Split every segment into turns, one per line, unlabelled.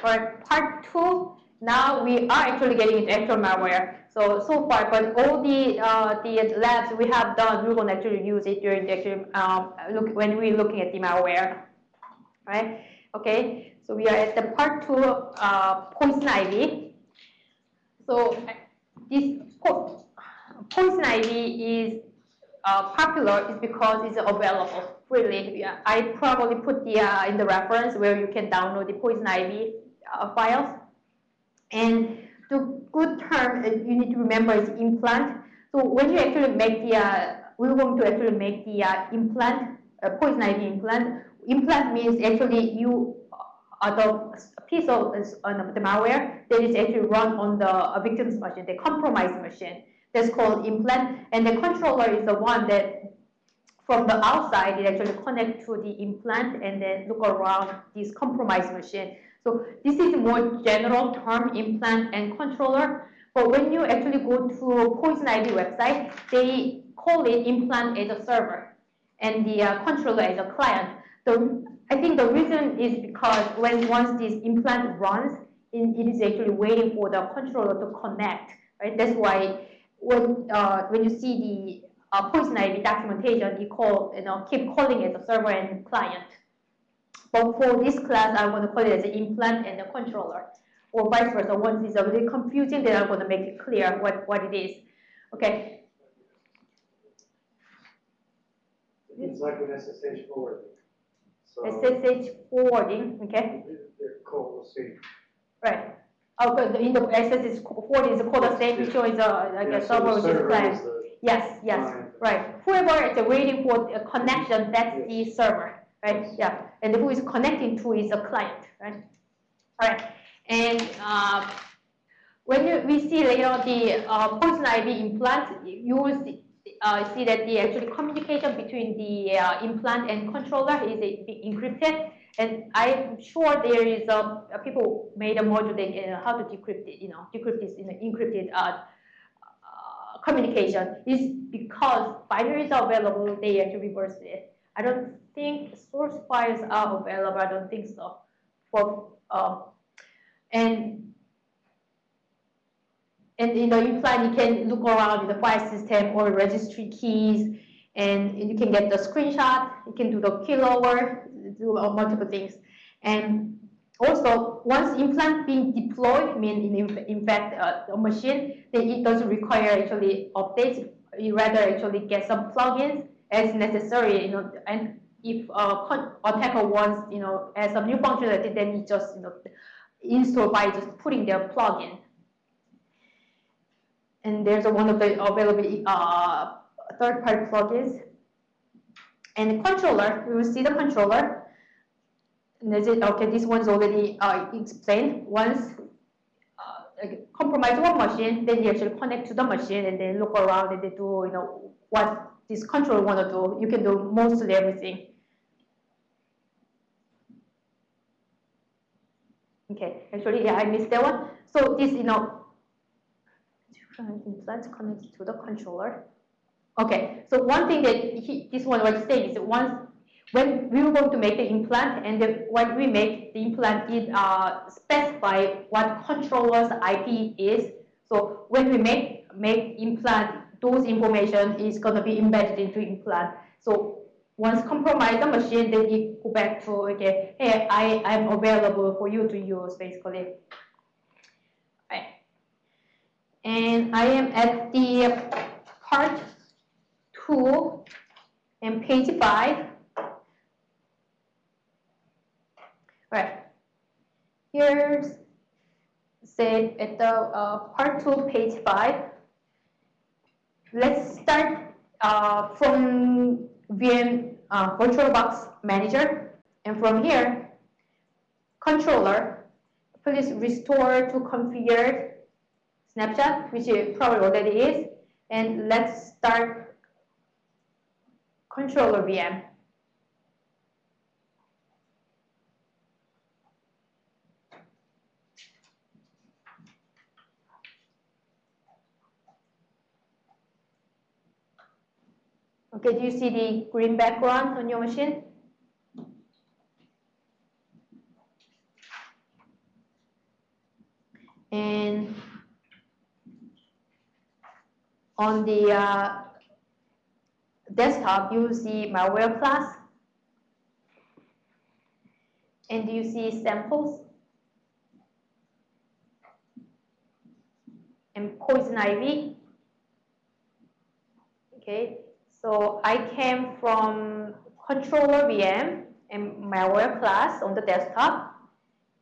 For part two, now we are actually getting into actual malware. So so far, but all the uh, the labs we have done, we will actually use it during the actual um, look when we're looking at the malware, right? Okay, so we are at the part two, uh, poison ivy. So this po poison ivy is uh, popular is because it's available freely. I probably put the uh, in the reference where you can download the poison ivy uh, files. And the good term you need to remember is implant. So when you actually make the, uh, we're going to actually make the uh, implant, uh, poison ivy implant. Implant means actually you uh, the piece of uh, the malware that is actually run on the victim's machine, the compromised machine. That's called implant. And the controller is the one that from the outside, it actually connect to the implant and then look around this compromised machine. So this is more general term implant and controller. But when you actually go to Poison Ivy website, they call it implant as a server and the uh, controller as a client. So I think the reason is because when once this implant runs, it, it is actually waiting for the controller to connect. Right? That's why when uh, when you see the uh, poison ivy documentation, you call you know keep calling it a server and client. But for this class, I'm going to call it as an implant and a controller, or vice versa. Once it's a bit confusing, then I'm going to make it clear what, what it is. Okay.
It's like an SSH forwarding. So
SSH forwarding, okay?
They're called the same.
Right. Oh, good. In the SSH forwarding is called the same, which is a, like
Yeah,
a
so
server
the
plan.
is the-
Yes, yes, right. Whoever is waiting for a connection, that's the server, right? Yeah, and who is connecting to is a client, right? All right, and uh, when you, we see later the uh, poison ivy implant, you will see, uh, see that the actually communication between the uh, implant and controller is uh, encrypted. And I'm sure there is a people made a module that uh, how to decrypt it, you know, decrypt this in an encrypted uh, uh, communication is because binaries are available, they actually reverse it. I don't think source files are available, I don't think so. For um, and and in the implant, you can look around in the file system or registry keys, and you can get the screenshot. You can do the keylogger, do uh, multiple things, and also once implant being deployed, mean in, in fact uh, the machine, then it doesn't require actually updates. You rather actually get some plugins as necessary, you know, and if uh, attacker wants, you know, as a new functionality, then it just, you know, install by just putting their plugin. And there's one of the available uh, third-party plugins. And controller, we will see the controller. And is it okay? This one's already uh, explained. Once uh, compromise one machine, then you actually connect to the machine and then look around and they do, you know, what this controller want to do. You can do mostly everything. Okay, actually, yeah, I missed that one. So this, you know, implant connected to the controller. Okay, so one thing that he, this one was saying is once when we were going to make the implant and the, when we make the implant, it uh, specify what controller's IP is. So when we make make implant, those information is going to be embedded into implant. So once compromise the machine, then it go back to okay, hey, I I'm available for you to use basically. And I am at the part two and page five. Right. Here's say at the uh, part two, page five. Let's start uh, from VM uh, VirtualBox Manager, and from here, controller. Please restore to configured snapshot, which it probably already is, and let's start controller VM. Okay, do you see the green background on your machine? And on the uh, desktop, you see malware class. And do you see samples and poison ivy. Okay, so I came from controller VM and malware class on the desktop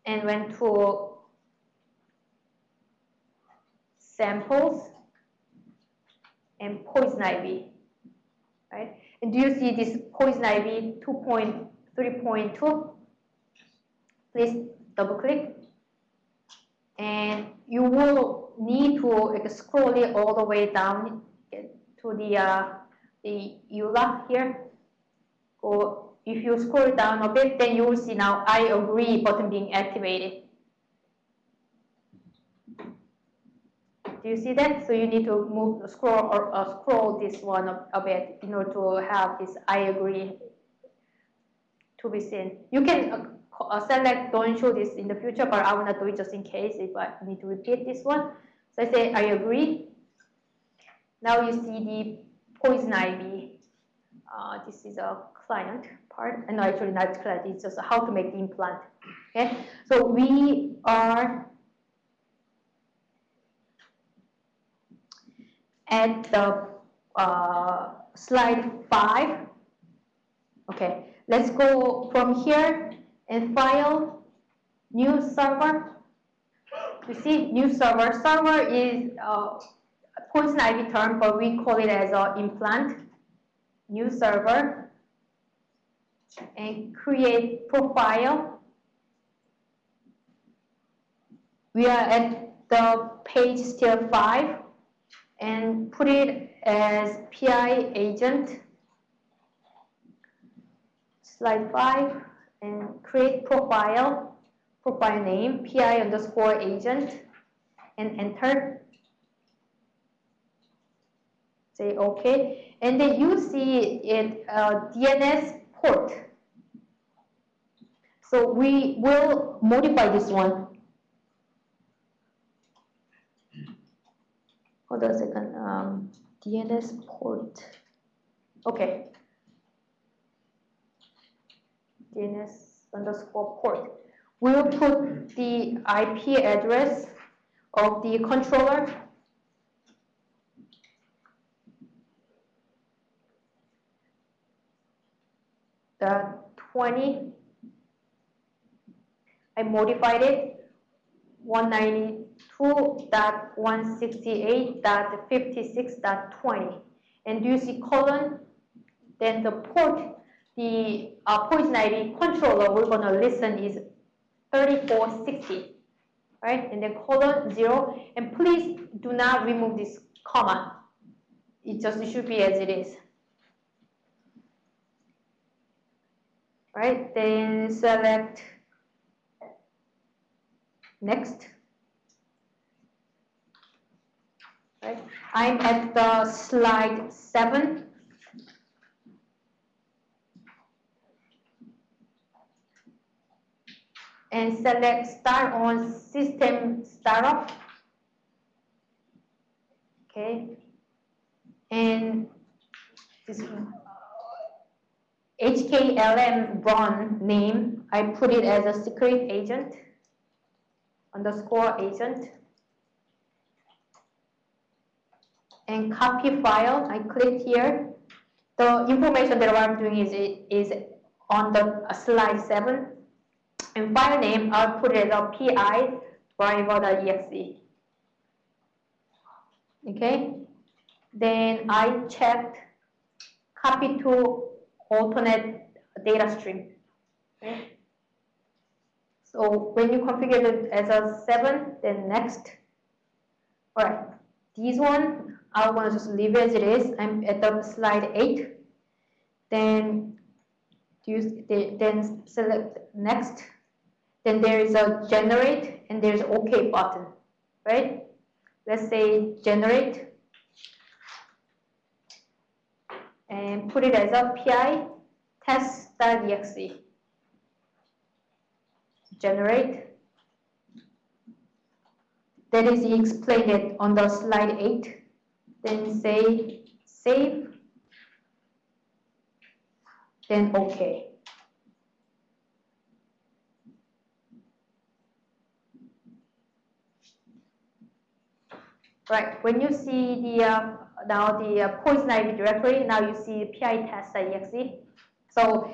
and went to samples and poison ivy, right? And do you see this poison ivy 2.3.2? Please double click. And you will need to like, scroll it all the way down to the uh, the EULA here. Go, if you scroll down a bit, then you will see now I agree button being activated. Do you see that? So you need to move, scroll or uh, scroll this one a, a, bit in order to have this I agree to be seen. You can uh, uh, select don't show this in the future, but I will not do it just in case if I need to repeat this one. So I say I agree. Now you see the poison ivy. Uh, this is a client part. And no, actually not client, it's just how to make the implant. Okay, so we are at the uh, slide five. Okay, let's go from here and file new server. You see, new server. Server is uh, poison ivy term, but we call it as an implant. New server and create profile. We are at the page still five and put it as PI agent, slide 5, and create profile, profile name, PI underscore agent, and enter. Say OK. And then you see it uh, DNS port. So we will modify this one hold on a second, um, DNS port. Okay. DNS underscore port. We'll put the IP address of the controller the 20 I modified it 190 2.168.56.20. And do you see colon? Then the port, the uh, poison ivy controller we're going to listen is 3460, right? And then colon zero. And please do not remove this comma. It just it should be as it is. Right, then select next. Right? I'm at the slide seven. And select start on system startup. Okay. And this HKLM run name, I put it as a secret agent underscore agent. and copy file. I click here. The information that I'm doing is, is on the slide 7. And file name, I'll put it as pi driver.exe. Okay. Then I checked copy to alternate data stream. Okay. So when you configure it as a 7, then next. All right. This one I want to just leave as it is. I'm at the slide 8. Then use then select next. Then there is a generate and there's OK button, right? Let's say generate and put it as a PI test.exe. Generate that is explained on the slide 8. Then say save, then OK. Right, when you see the uh, now the uh, poison ivy directory, now you see pi test.exe. So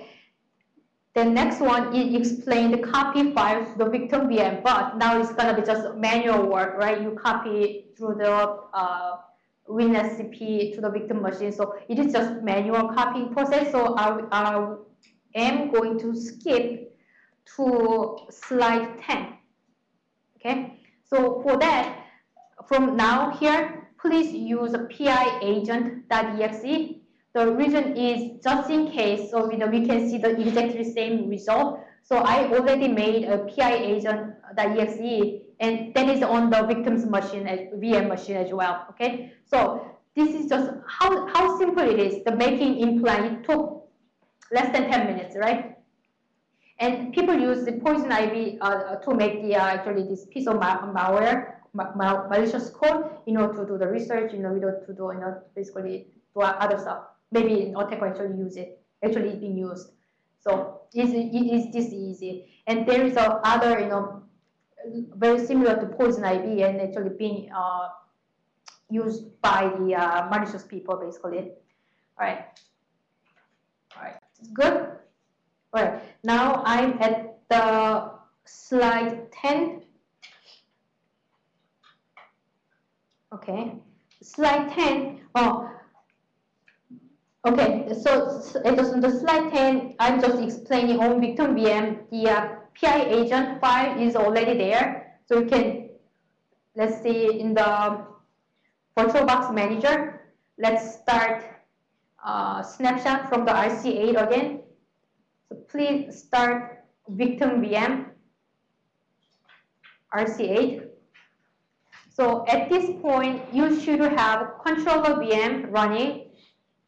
the next one, it explained the copy files to the victim VM, but now it's gonna be just manual work, right? You copy through the uh, WinSCP to the victim machine. So it is just manual copying process. So I, I am going to skip to slide 10. Okay, so for that, from now here, please use pi agent.exe. The reason is just in case, so know, we can see the exactly same result. So I already made a pi agent.exe, and that is on the victim's machine, VM machine as well. Okay, so this is just how how simple it is. The making implant it took less than 10 minutes, right? And people use the poison ivy uh, to make the uh, actually this piece of malware mal malicious code, you know, to do the research, you know, to do, you know, basically do other stuff. Maybe attacker actually use it, actually it's being used. So it is this easy. And there is a other, you know, very similar to poison ivy and actually being uh, used by the uh, malicious people, basically. All right. All right, good. All right, now I'm at the slide 10 Okay, slide 10. Oh, okay, so it was on the slide 10, I'm just explaining on Victim VM, the uh, PI agent file is already there. So you can, let's see in the VirtualBox Manager, let's start uh, snapshot from the RC8 again. So please start Victim VM, RC8. So at this point, you should have controller VM running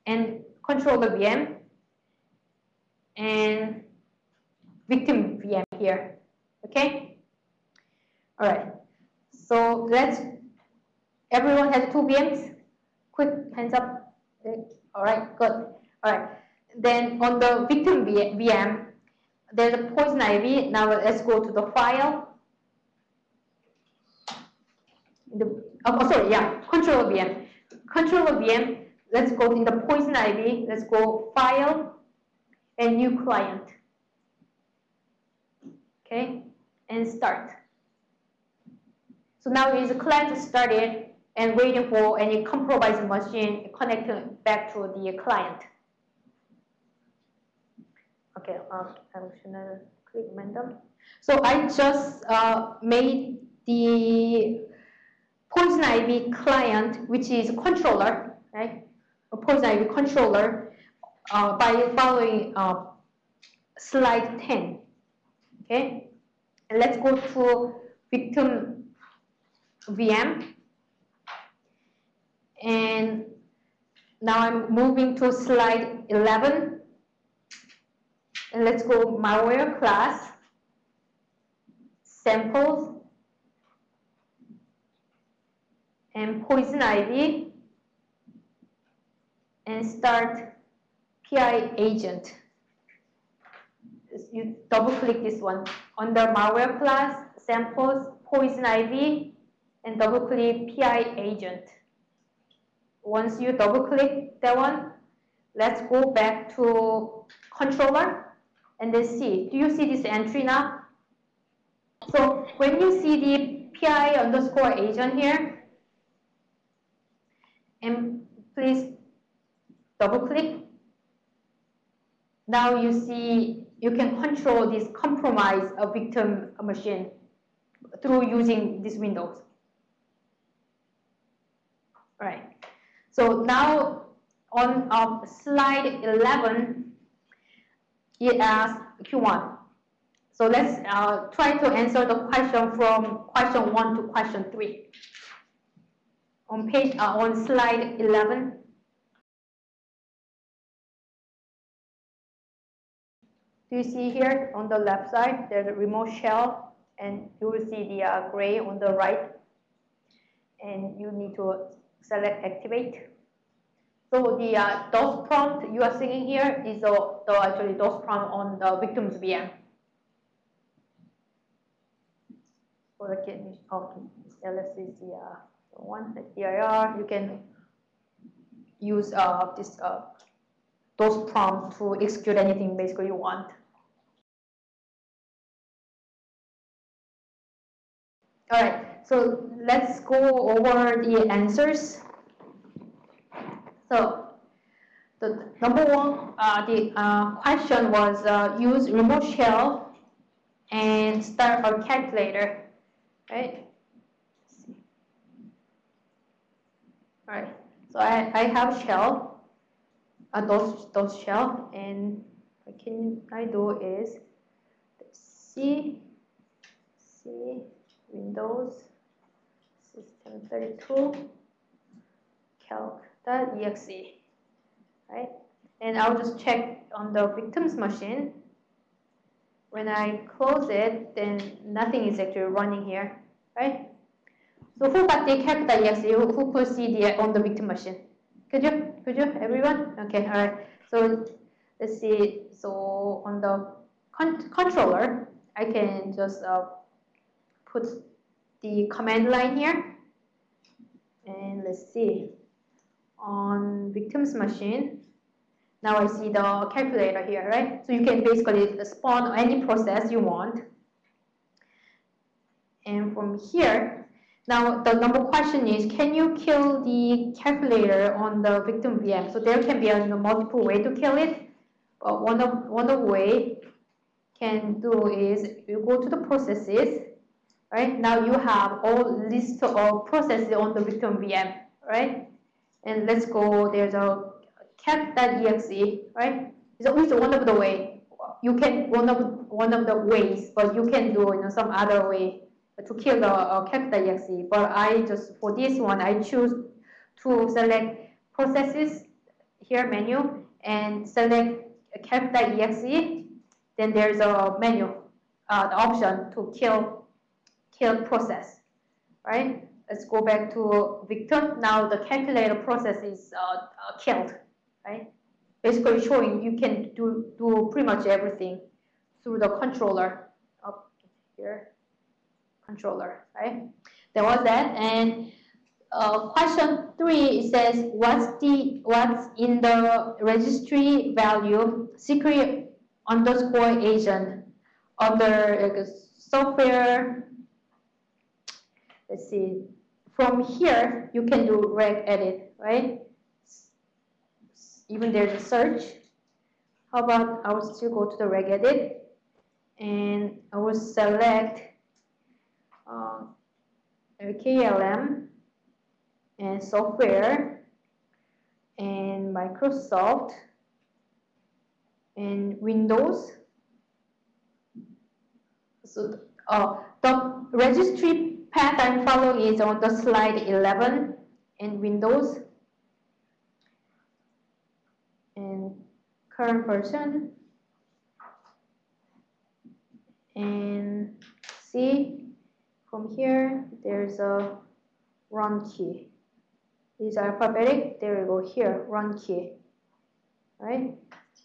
and controller VM and victim VM here. Okay? All right. So let's, everyone has two VMs? Quick hands up. All right, good. All right. Then on the victim VM, there's a poison ivy. Now let's go to the file the, oh, sorry, yeah, controller VM. Controller VM, let's go in the poison ivy, let's go file and new client. Okay, and start. So now is client started and waiting for any compromised machine connecting back to the client. Okay, um, I'm click random. So I just uh, made the Poison Ivy client, which is controller, right? A Poison Ivy controller uh, by following uh, slide 10. Okay, and let's go to victim VM. And now I'm moving to slide 11. And let's go malware class, samples, and poison ivy and start PI agent. You double click this one. Under malware class, samples, poison ivy, and double click PI agent. Once you double click that one, let's go back to controller and then see. Do you see this entry now? So when you see the PI underscore agent here, and please double click. Now you see you can control this compromise a victim machine through using these windows. All right. So now on um, slide 11, it asks Q1. So let's uh, try to answer the question from question 1 to question 3 on page uh, on slide 11 do you see here on the left side there's a remote shell and you will see the uh, gray on the right and you need to select activate. So the uh, DOS prompt you are seeing here is the, the actually DOS prompt on the victim's VM. So again, okay, LS is the, uh, one, the DIR, you can use uh, this uh, DOS prompt to execute anything basically you want. All right, so let's go over the answers. So the number one, uh, the uh, question was uh, use remote shell and start a calculator, right? All right, so I, I have shell, a DOS, DOS shell, and what can I do is C, C, Windows, System32, calc.exe, right? And I'll just check on the victim's machine. When I close it, then nothing is actually running here, right? So who got the calc.exe? Who, who put CD on the victim machine? Could you? Could you? Everyone? Okay, all right. So let's see. So on the con controller, I can just uh, put the command line here. And let's see. On victim's machine, now I see the calculator here, right? So you can basically spawn any process you want. And from here, now the number question is, can you kill the calculator on the victim VM? So there can be a you know, multiple way to kill it. But one of one of way can do is you go to the processes, right? Now you have all list of processes on the victim VM, right? And let's go, there's a calc.exe, right? It's always one of the way. You can, one of, one of the ways, but you can do you know, some other way to kill the uh, calc.exe. But I just, for this one, I choose to select processes here menu and select calc.exe. Then there's a menu, uh, the option to kill, kill process, right? Let's go back to victim. Now the calculator process is uh, uh, killed, right? Basically showing you can do, do pretty much everything through the controller up here controller, right? There was that. And uh, question three says, what's the what's in the registry value secret underscore agent under uh, software? Let's see. From here, you can do reg edit, right? Even there's a search. How about I will still go to the reg edit and I will select uh, KLM and software and Microsoft and Windows. So uh, the registry path I'm following is on the slide 11 in Windows and current version and see from here, there's a run key. These are alphabetic. There we go here, run key. Right?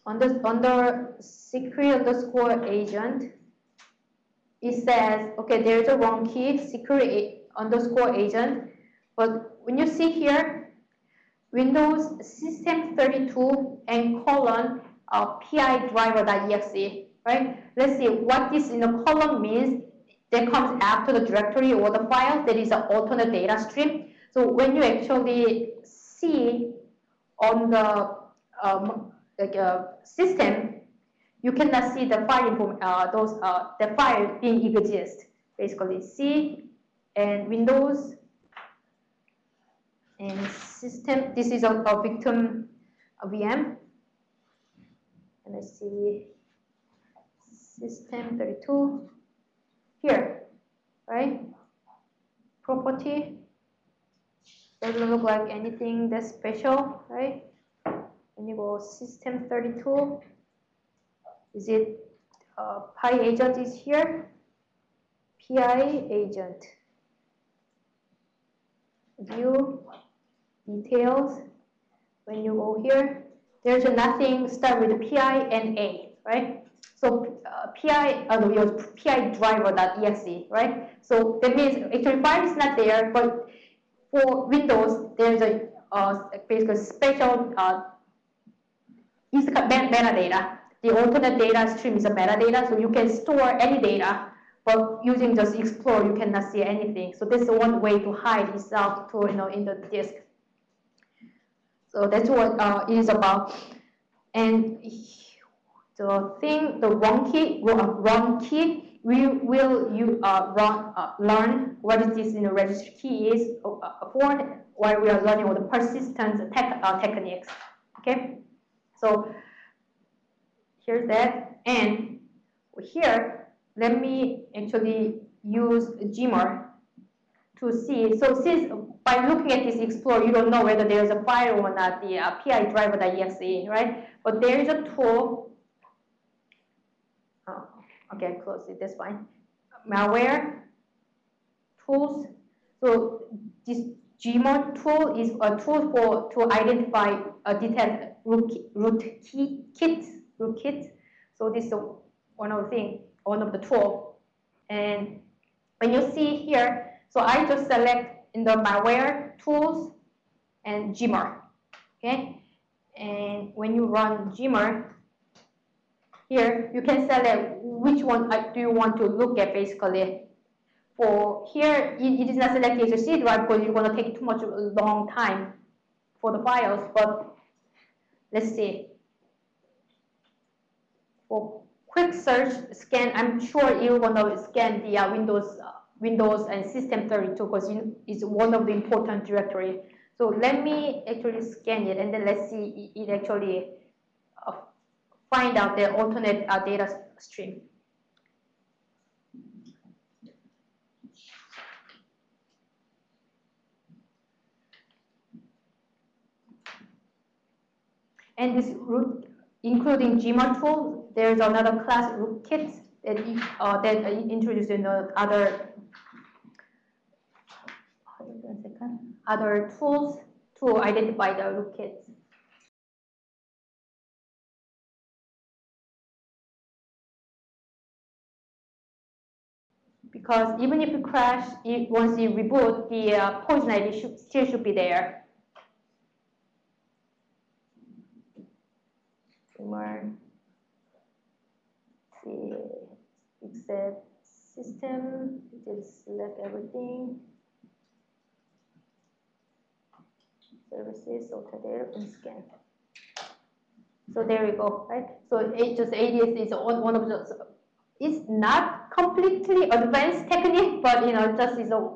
Under, under secret underscore agent, it says, okay, there's a run key, secret underscore agent. But when you see here, Windows System 32 and colon uh, PI driver.exe, right? Let's see what this in the column means that comes after the directory or the file that is an alternate data stream. So when you actually see on the um, like uh, system, you cannot see the file info, uh, those uh, the file being exist. Basically, C and Windows and system. This is a, a victim a VM. And let's see, system 32 here, right? Property doesn't look like anything that special, right? When you go system 32, is it uh, pi agent is here? PI agent. view, details. When you go here, there's nothing start with PI and A, right? So uh, PI, uh, no, your PI driver.exe, right? So that means actually file is not there, but for Windows, there's a uh, basically special uh, metadata. The alternate data stream is a metadata, so you can store any data, but using just Explore, you cannot see anything. So this is one way to hide itself to you know in the disk. So that's what uh, it is about. And the thing, the run key, run key, we will you uh, run uh, learn what is this in the registry key is uh, for while we are learning all the persistence tech, uh, techniques. Okay, so here's that, and here let me actually use Gmer to see. So since by looking at this Explorer, you don't know whether there's a file or not, the uh, PI driver.exe, right? But there is a tool. Oh, okay, close it. That's fine. Malware tools. So this Gmer tool is a tool for to identify a detect root, root key, kit rootkit. So this is one of the thing, one of the tool. And when you see here, so I just select in the malware tools and Gmer. Okay, and when you run Gmer, here you can select which one do you want to look at basically. For here, it is not selected as a C drive because you're going to take too much long time for the files. But let's see. For quick search scan, I'm sure you're going to scan the uh, Windows uh, Windows and System32 because it's one of the important directory. So let me actually scan it and then let's see it actually uh, find out the alternate uh, data stream. And this root, including Gmer tool, there's another class rootkit that, uh, that introduced in the other other tools to identify the rootkits. Because even if you crash, it, once you reboot, the uh, poison ID should, still should be there. More. See, except system, just select everything. services, there and scan. So there we go, right? So it just ADS is one of those. It's not completely advanced technique, but you know, just is a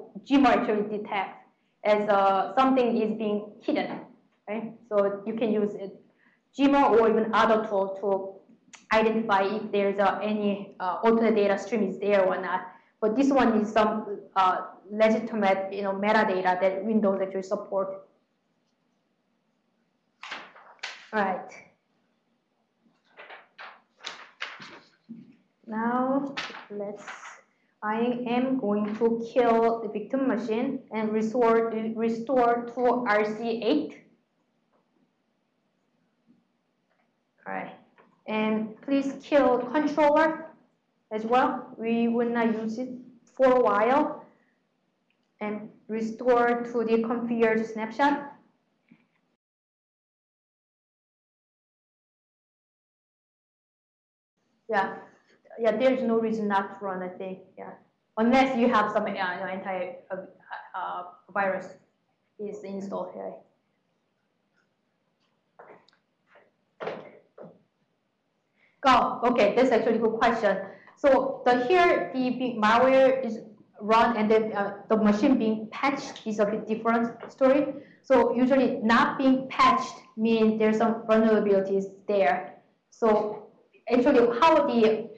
actually detect as uh, something is being hidden, right? So you can use it, or even other tool to identify if there's uh, any uh, alternate data stream is there or not. But this one is some uh, legitimate, you know, metadata that Windows actually support. Right. Now let's, I am going to kill the victim machine and restore, restore to RC8. All right. And please kill controller as well. We will not use it for a while. And restore to the configured snapshot. Yeah, yeah. There's no reason not to run. I think. Yeah, unless you have some uh, anti uh, uh, virus is installed here. Oh, okay, that's actually a good question. So the here the malware is run and then uh, the machine being patched is a bit different story. So usually not being patched means there's some vulnerabilities there. So actually how the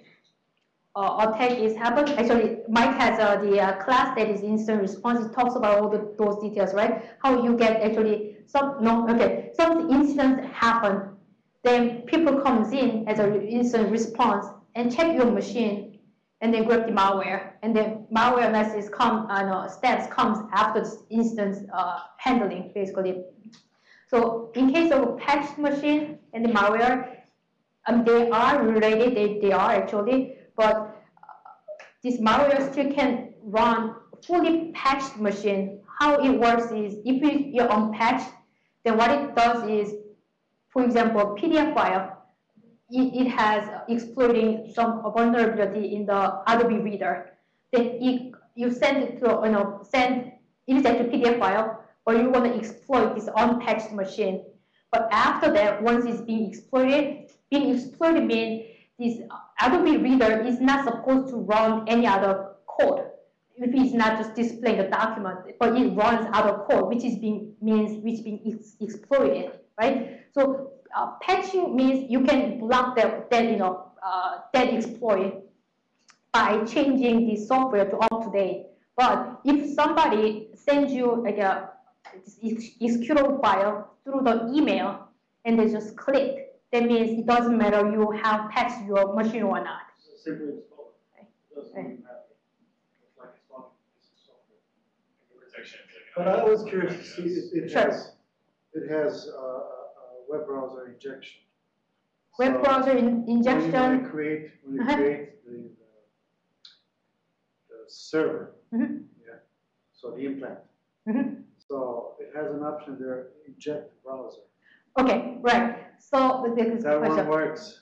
uh, attack is happened. Actually, Mike has uh, the uh, class that is incident response. It talks about all the, those details, right? How you get actually some no okay some incidents happen, then people comes in as an incident response and check your machine, and then grab the malware, and then malware message come, uh, steps comes after this instance uh, handling, basically. So in case of a patched machine and the malware, um, they are related, they, they are actually, but uh, this malware still can run fully patched machine. How it works is if you're unpatched, then what it does is, for example, PDF file, it, it has exploiting some vulnerability in the Adobe Reader. Then it, you send it to, you know, send, is actually PDF file, or you want to exploit this unpatched machine. But after that, once it's being exploited, being exploited means this Adobe Reader is not supposed to run any other code. If it's not just displaying the document, but it runs other code, which is being means which being ex exploited, right? So uh, patching means you can block that, that you know uh, that exploit by changing the software to up to date. But if somebody sends you like a executable file through the email and they just click, that means it doesn't matter you have patched your machine or not.
Simply install it.
Right.
Doesn't
Right.
even matter. It's a piece of software.
protection.
But I was curious to see, it, it
Sure.
has, it has, uh, a web browser injection.
Web
So
browser in,
when you- When
injection,
you create, when you
Uh-huh.
create the, the, the server,
Mhm.
yeah, so the implant.
Mhm.
So it has an option there, inject browser.
Okay, right. So the the
That one
question,
works.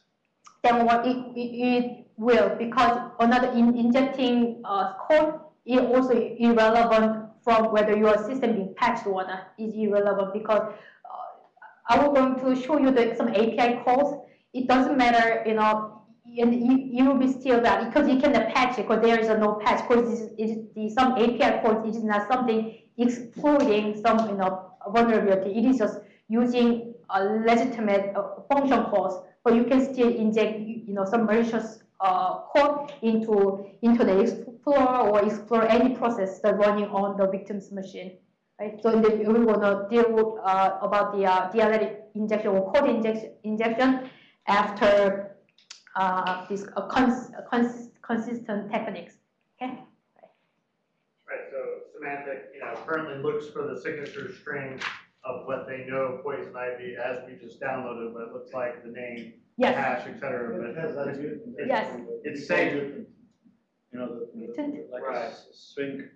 then what it, it, it will because another in, injecting uh, code is also irrelevant from whether your system being patched or not is irrelevant because uh, I was going to show you the, some API calls. It doesn't matter, you know, and you, you will be still that because you cannot patch it because there is a no patch because it is the some API calls it is not something exploiting some you know vulnerability. It is just using a legitimate uh, function calls, but you can still inject you know some malicious uh, code into into the explorer or explore any process that running on the victim's machine. Right? So then we want to deal uh, about the uh, DLL injection or code injection injection after uh, this uh, cons cons consistent techniques. Okay.
Right, so semantic, you know, currently looks for the signature string of what they know poison ivy as we just downloaded, what it looks like, the name,
Yes.
hash, et cetera,
It has
but
that
it's,
mutant.
Yes.
It's safe.
You know, the- the,
Mutant?
like a
Right.
s- string,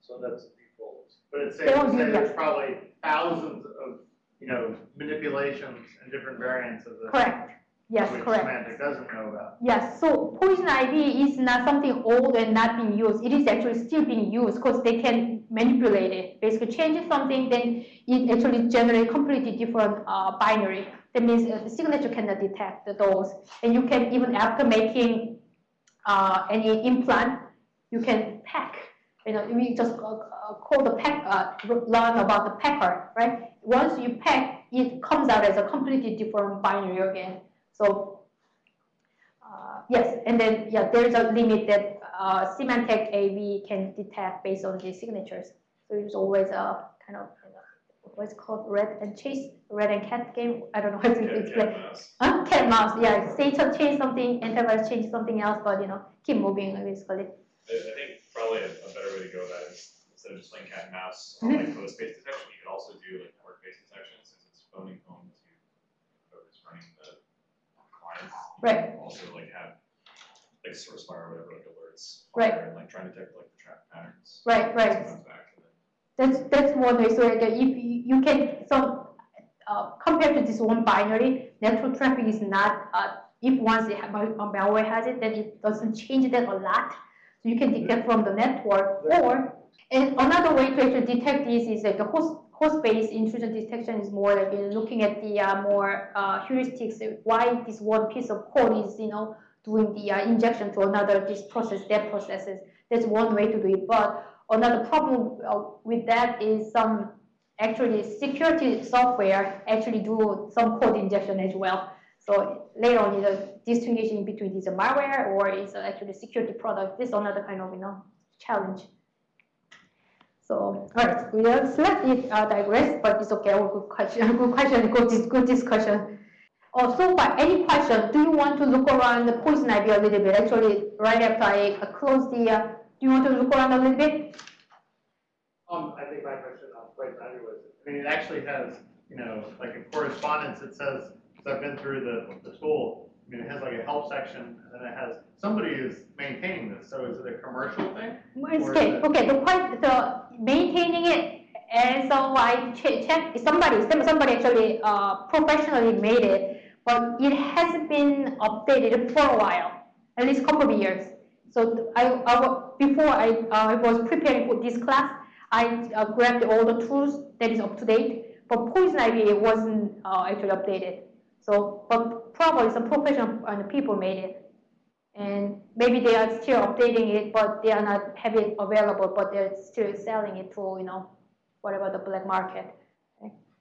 so that's the default.
but it's
They
safe to
won't
say
that.
there's probably thousands of, you know, manipulations and different variants of the.
Correct. Yes.
Which
Correct.
semantic doesn't know about.
Yes, so poison ivy is not something old and not being used. It is actually still being used because they can manipulate it. Basically, change something, then it actually generates completely different uh, binary. That means uh, the signature cannot detect those. And you can even after making uh, any implant, you can pack. You know, we just uh, uh, call the pack, uh, learn about the packer, right? Once you pack, it comes out as a completely different binary again. So uh, yes, and then yeah, there's a limit that uh, Symantec AV can detect based on the signatures. So it's always a kind of you know, what's called red and chase, red and cat game. I don't know how to
Yeah,
explain.
cat mouse.
Huh? Cat mouse. Yeah, Satan change something, antivirus change something else, but you know, keep moving basically.
I, I think probably a, a better way to go about it is instead of just playing cat and mouse
Mm-hmm.
on like host-based detection, you could also do like network-based detection since it's phoning home to whoever's running the client. You
Right.
can Also like have like SourceFire or whatever like alerts.
Right.
And like trying to detect like the traffic patterns.
Right, right.
Back
That's that's one way. So like, if you, you can so uh, compared to this one binary, network traffic is not. Uh, if once it malware has it, then it doesn't change that a lot. So you can detect from the network. Or and another way to actually detect this is like a host host-based intrusion detection is more like looking at the uh, more uh, heuristics. Why this one piece of code is you know doing the uh, injection to another this process that processes. That's one way to do it. But another problem uh, with that is some actually security software actually do some code injection as well. So later on, the distinguishing between is a malware or is actually security product. This is another kind of you know challenge. So all right, we are slightly uh, digress, but it's okay. All good question, good question, good, good discussion. Oh, so far, any question? Do you want to look around the poison ivy a little bit? Actually, right after I uh, close the, uh, do you want to look around a little bit?
Um, I think my question on poison ivy was, I mean, it actually has, you know, like in correspondence, it says, because I've been through the, the tool, I mean, it has like a help section, and then it has, somebody is maintaining this, so is it a commercial thing?
Okay, okay, the quite, the maintaining it, and so I che- check, somebody, some- somebody actually, uh, professionally made it, but it hasn't been updated for a while, at least a couple of years. So I, I, before I, uh, I was preparing for this class, I uh, grabbed all the tools that is up to date, but Poison Ivy wasn't, uh, actually updated. So, but probably some professional people made it. And maybe they are still updating it, but they are not have it available, but they're still selling it to, you know, whatever the black market.